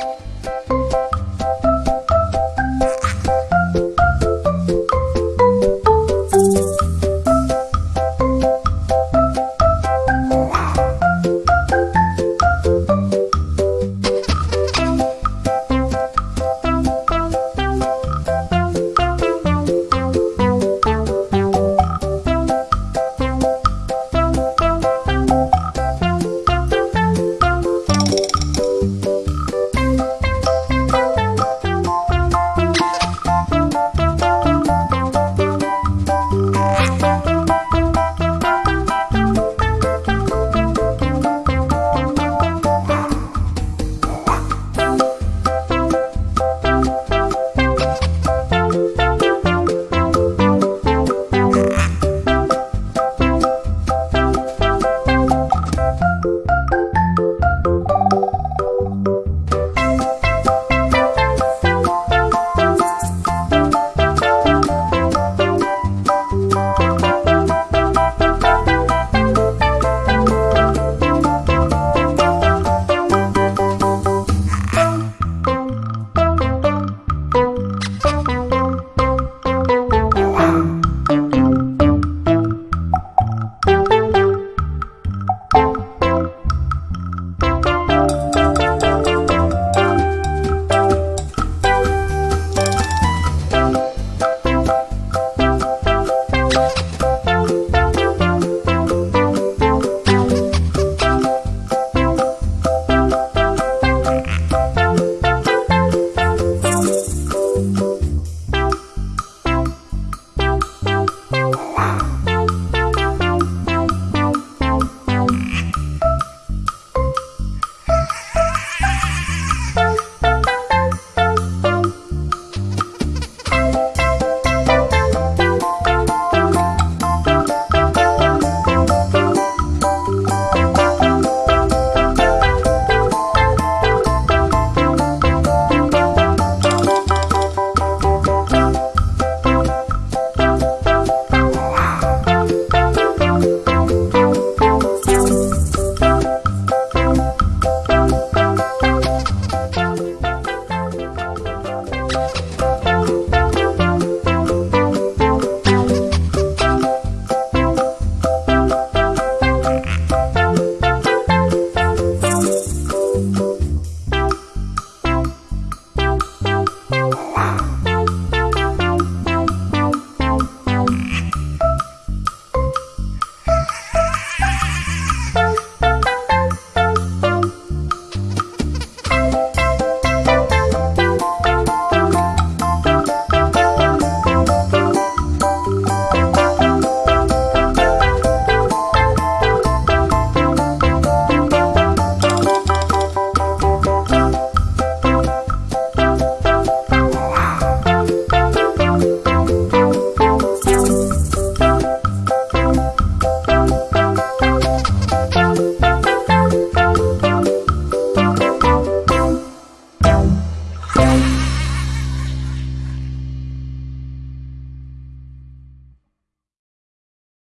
음.